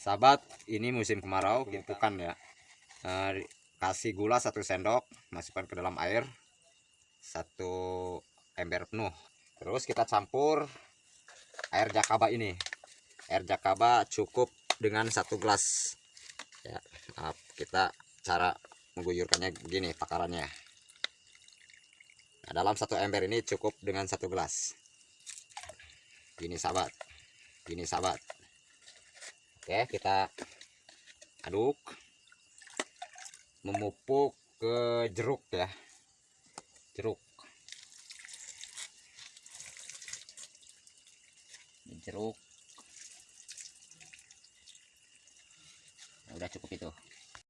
sahabat ini musim kemarau tumpukan ya. Eh, kasih gula satu sendok masukkan ke dalam air satu ember penuh. Terus kita campur air jakaba ini. Air jakaba cukup dengan satu gelas. Ya maaf kita cara mengguyurkannya begini takarannya. Nah, dalam satu ember ini cukup dengan satu gelas. Gini sahabat. Gini sahabat oke kita aduk memupuk ke jeruk ya. Jeruk. Jeruk. Udah cukup itu